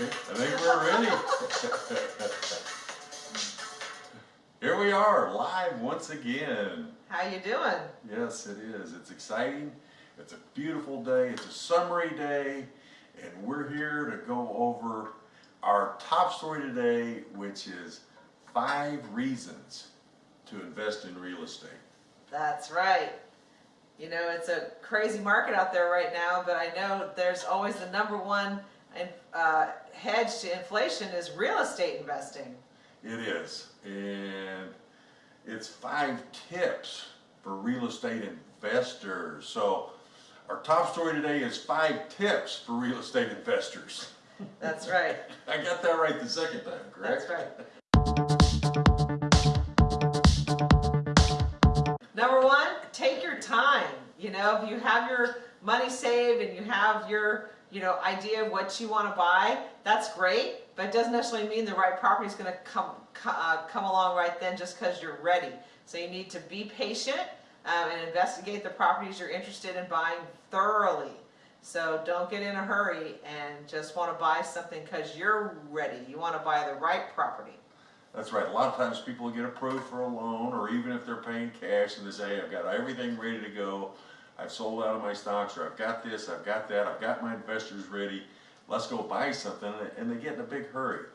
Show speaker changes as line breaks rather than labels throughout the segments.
I think we're ready. Here we are, live once again.
How you doing?
Yes, it is. It's exciting. It's a beautiful day. It's a summery day. And we're here to go over our top story today, which is five reasons to invest in real estate.
That's right. You know, it's a crazy market out there right now, but I know there's always the number one uh, hedge to inflation is real estate investing.
It is. And it's five tips for real estate investors. So our top story today is five tips for real estate investors.
That's right.
I got that right the second time, correct?
That's right. Number one, take your time. You know, if you have your money saved and you have your, you know, idea of what you want to buy, that's great, but it doesn't necessarily mean the right property is going to come, uh, come along right then just because you're ready. So you need to be patient um, and investigate the properties you're interested in buying thoroughly. So don't get in a hurry and just want to buy something because you're ready. You want to buy the right property.
That's right. A lot of times people get approved for a loan or even if they're paying cash and they say, I've got everything ready to go. I've sold out of my stocks or I've got this, I've got that, I've got my investors ready. Let's go buy something and they get in a big hurry.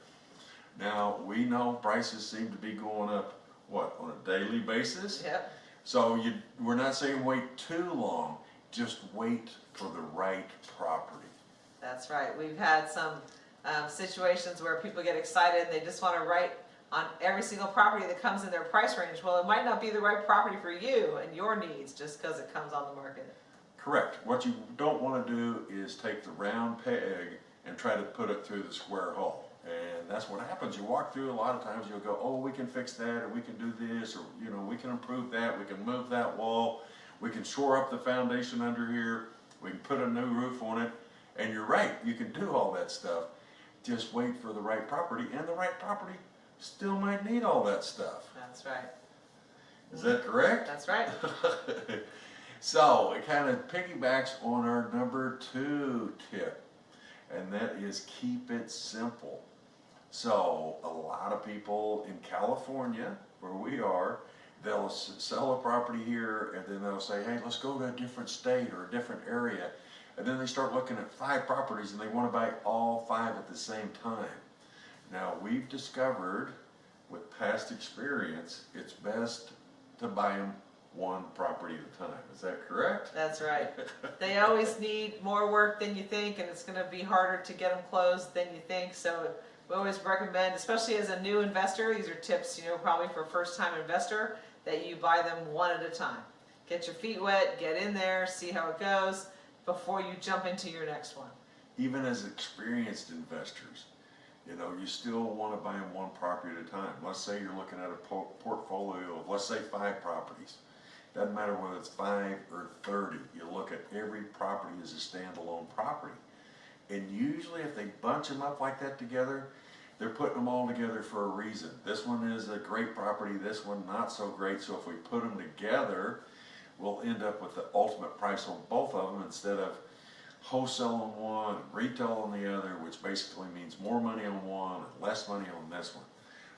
Now, we know prices seem to be going up, what, on a daily basis?
Yep.
So you, we're not saying wait too long, just wait for the right property.
That's right. We've had some um, situations where people get excited and they just want to write on every single property that comes in their price range. Well, it might not be the right property for you and your needs just because it comes on the market.
Correct. What you don't want to do is take the round peg and try to put it through the square hole. And that's what happens. You walk through a lot of times, you'll go, oh, we can fix that, or we can do this, or, you know, we can improve that, we can move that wall, we can shore up the foundation under here, we can put a new roof on it. And you're right, you can do all that stuff. Just wait for the right property, and the right property still might need all that stuff.
That's right.
Is that correct?
That's right.
so it kind of piggybacks on our number two tip, and that is keep it simple. So a lot of people in California, where we are, they'll sell a property here and then they'll say, hey, let's go to a different state or a different area. And then they start looking at five properties and they want to buy all five at the same time. Now we've discovered with past experience, it's best to buy them one property at a time. Is that correct?
That's right. they always need more work than you think and it's going to be harder to get them closed than you think. So we always recommend, especially as a new investor, these are tips, you know, probably for a first time investor, that you buy them one at a time. Get your feet wet, get in there, see how it goes before you jump into your next one.
Even as experienced investors, you know, you still want to buy them one property at a time. Let's say you're looking at a po portfolio of, let's say, five properties. Doesn't matter whether it's five or 30. You look at every property as a standalone property. And usually if they bunch them up like that together, they're putting them all together for a reason. This one is a great property, this one not so great, so if we put them together, we'll end up with the ultimate price on both of them instead of wholesale on one, retail on the other, which basically means more money on one and less money on this one.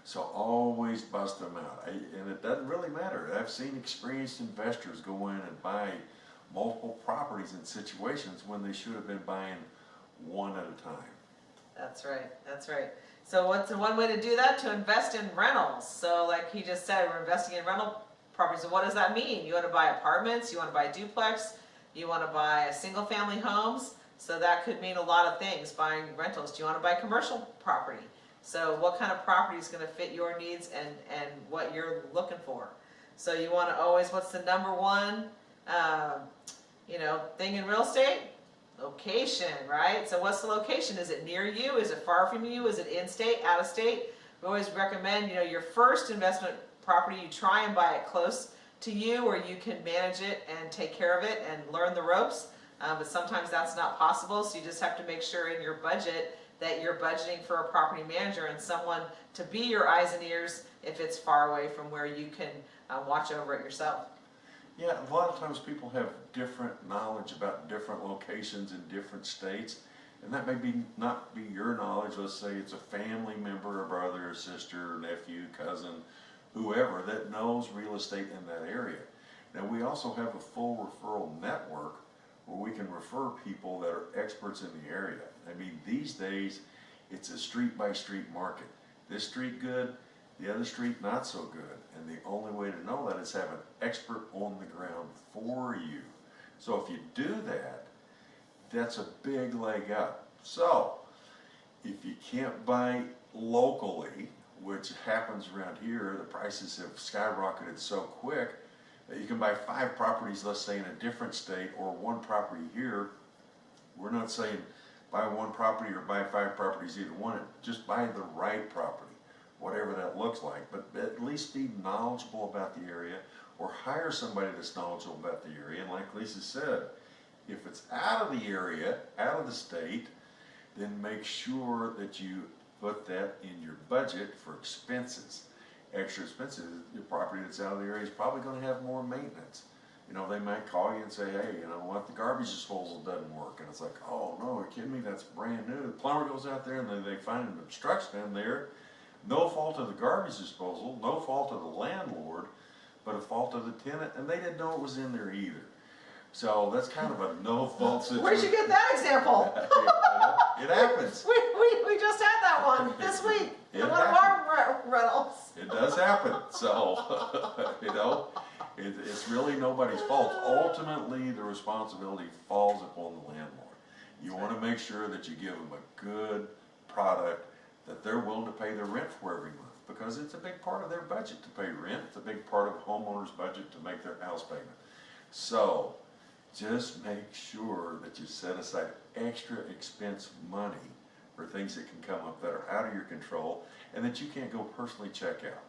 So always bust them out. I, and it doesn't really matter. I've seen experienced investors go in and buy multiple properties in situations when they should have been buying one at a time.
That's right, that's right. So what's one way to do that? To invest in rentals. So like he just said, we're investing in rental properties. So what does that mean? You want to buy apartments, you want to buy duplex, you want to buy a single family homes. So that could mean a lot of things, buying rentals. Do you want to buy commercial property? So what kind of property is going to fit your needs and, and what you're looking for? So you want to always, what's the number one, uh, you know, thing in real estate? Location, right? So what's the location? Is it near you? Is it far from you? Is it in-state, out-of-state? We always recommend, you know, your first investment property, you try and buy it close to you where you can manage it and take care of it and learn the ropes. Um, but sometimes that's not possible, so you just have to make sure in your budget that you're budgeting for a property manager and someone to be your eyes and ears if it's far away from where you can uh, watch over it yourself.
Yeah, a lot of times people have different knowledge about different locations in different states. And that may be, not be your knowledge, let's say it's a family member, a brother, a sister, nephew, cousin, whoever that knows real estate in that area. Now, we also have a full referral network where we can refer people that are experts in the area. I mean, these days, it's a street by street market. This street good, the other street not so good. And the only way to know that is have an expert on the ground for you. So if you do that, that's a big leg up. So, if you can't buy locally, which happens around here, the prices have skyrocketed so quick that you can buy five properties, let's say in a different state, or one property here. We're not saying buy one property or buy five properties, either one, just buy the right property, whatever that looks like, but at least be knowledgeable about the area, or hire somebody that's knowledgeable about the area, and like Lisa said, if it's out of the area, out of the state, then make sure that you put that in your budget for expenses. Extra expenses, your property that's out of the area is probably gonna have more maintenance. You know, they might call you and say, hey, you know what, the garbage disposal doesn't work, and it's like, oh, no, you're kidding me, that's brand new. The plumber goes out there and then they find an obstruction in there, no fault of the garbage disposal, no fault of the landlord, but a fault of the tenant, and they didn't know it was in there either. So that's kind of a no-fault situation.
Where'd you get that example?
It happens.
We, we, we just had that one this week,
It
one of our rentals.
It does happen, so, you know, it, it's really nobody's fault. Ultimately, the responsibility falls upon the landlord. You wanna make sure that you give them a good product that they're willing to pay their rent for every month, because it's a big part of their budget to pay rent, it's a big part of a homeowner's budget to make their house payment. So, just make sure that you set aside extra expense money for things that can come up that are out of your control and that you can't go personally check out.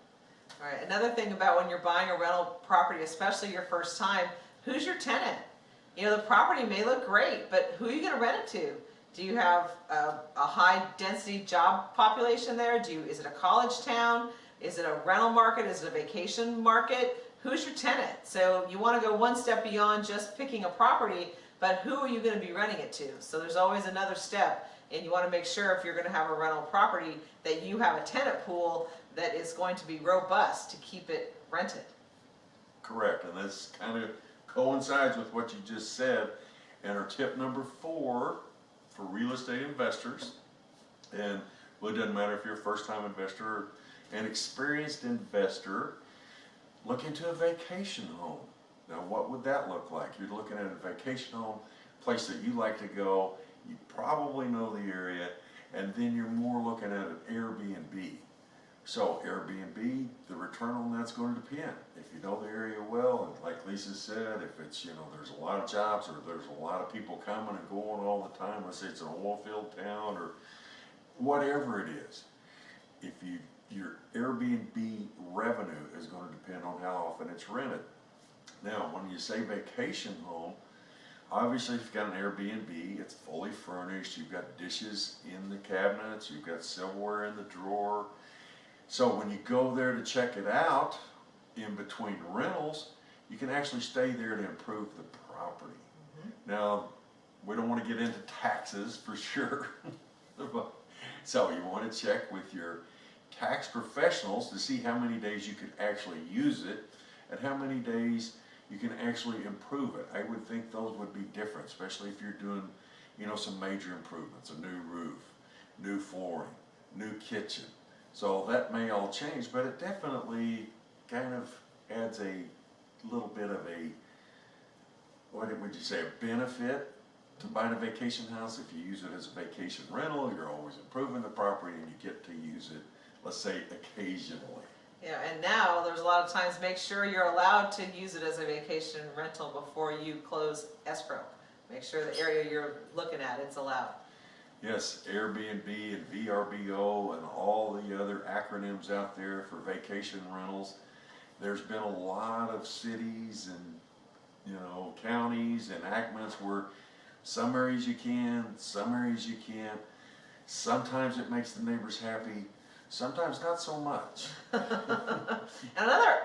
Alright, another thing about when you're buying a rental property, especially your first time, who's your tenant? You know, the property may look great, but who are you gonna rent it to? Do you have a, a high density job population there? Do you, is it a college town? Is it a rental market? Is it a vacation market? Who's your tenant? So you wanna go one step beyond just picking a property, but who are you gonna be renting it to? So there's always another step, and you wanna make sure if you're gonna have a rental property, that you have a tenant pool that is going to be robust to keep it rented.
Correct, and this kind of coincides with what you just said. And our tip number four for real estate investors, and well, it doesn't matter if you're a first-time investor or an experienced investor, look into a vacation home. Now, what would that look like? You're looking at a vacation home, place that you like to go, you probably know the area, and then you're more looking at an Airbnb. So Airbnb, the return on that's going to depend. If you know the area well, and like Lisa said, if it's, you know, there's a lot of jobs or there's a lot of people coming and going all the time, let's say it's an oil field town or whatever it is. If you, your Airbnb revenue is gonna depend on how often it's rented. Now, when you say vacation home, obviously if you've got an Airbnb, it's fully furnished, you've got dishes in the cabinets, you've got silverware in the drawer. So when you go there to check it out, in between rentals, you can actually stay there to improve the property. Mm-hmm. Now, we don't wanna get into taxes for sure. So you wanna check with your tax professionals to see how many days you could actually use it and how many days you can actually improve it. I would think those would be different, especially if you're doing, you know, some major improvements, a new roof, new flooring, new kitchen. So that may all change, but it definitely kind of adds a little bit of a, what would you say, a benefit to buying a vacation house. If you use it as a vacation rental, you're always improving the property and you get to use it, let's say occasionally.
Yeah, and now, there's a lot of times, make sure you're allowed to use it as a vacation rental before you close escrow. Make sure the area you're looking at, it's allowed.
Yes, Airbnb and VRBO and all the other acronyms out there for vacation rentals. There's been a lot of cities and, you know, counties, and enactments where some areas you can, some areas you can't. Sometimes it makes the neighbors happy, sometimes not so much.
Another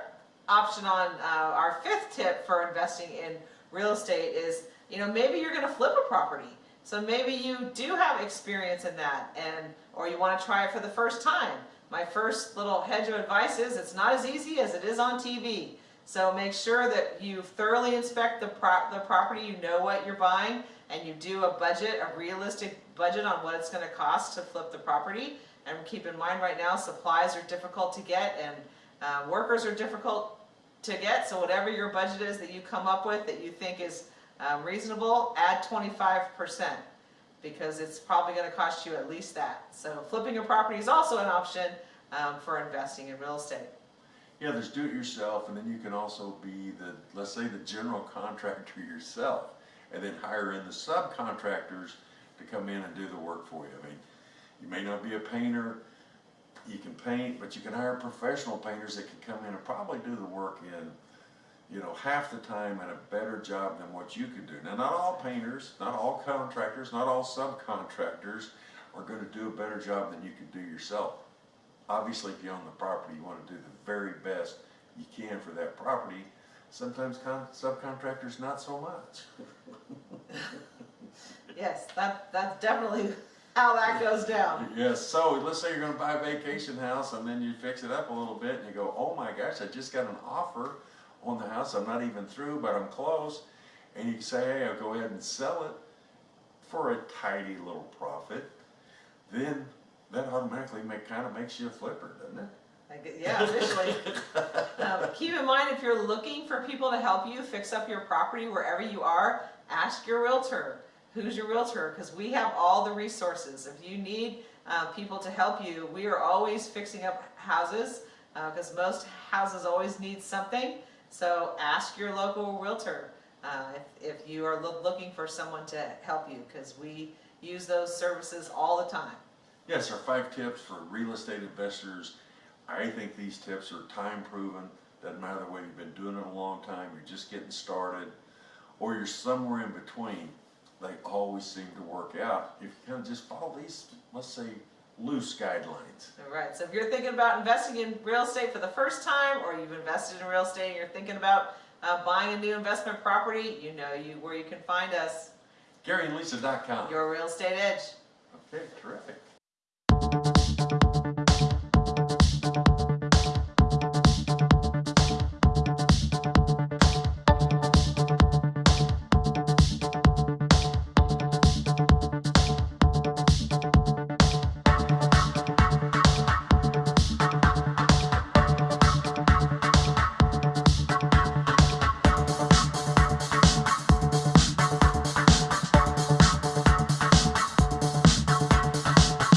option on uh, our fifth tip for investing in real estate is, you know, maybe you're gonna flip a property. So maybe you do have experience in that and, or you wanna try it for the first time. My first little hedge of advice is, it's not as easy as it is on TV. So make sure that you thoroughly inspect the pro, the property, you know what you're buying, and you do a budget, a realistic budget on what it's gonna cost to flip the property. And keep in mind, right now, supplies are difficult to get and, uh, workers are difficult to get, so whatever your budget is that you come up with that you think is um, reasonable, add twenty-five percent. Because it's probably gonna cost you at least that. So flipping a property is also an option, um, for investing in real estate.
Yeah, there's do it yourself, and then you can also be the, let's say, the general contractor yourself, and then hire in the subcontractors to come in and do the work for you. I mean, you may not be a painter, you can paint, but you can hire professional painters that can come in and probably do the work in, you know, half the time and a better job than what you could do. Now, not all painters, not all contractors, not all subcontractors are gonna do a better job than you could do yourself. Obviously, if you own the property, you wanna do the very best you can for that property. Sometimes con, subcontractors, not so much.
Yes, that, that's definitely how that goes down.
Yes, so let's say you're gonna buy a vacation house and then you fix it up a little bit and you go, oh my gosh, I just got an offer on the house, I'm not even through, but I'm close. And you say, hey, I'll go ahead and sell it for a tidy little profit. Then that automatically make, kinda makes you a flipper, doesn't it?
Yeah, officially. Um, Keep in mind, if you're looking for people to help you fix up your property wherever you are, ask your realtor. Who's your realtor? Because we have all the resources. If you need uh, people to help you, we are always fixing up houses because most houses always need something. So ask your local realtor uh, if, if you are loo- looking for someone to help you because we use those services all the time.
Yes, our five tips for real estate investors. I think these tips are time proven. Doesn't matter whether you've been doing it a long time, you're just getting started, or you're somewhere in between. They always seem to work out if you kind of just follow these, let's say, loose guidelines.
All right, so if you're thinking about investing in real estate for the first time, or you've invested in real estate and you're thinking about uh, buying a new investment property, you know you where you can find us,
GaryandLisa.com.
Your Real Estate Edge.
Okay, terrific.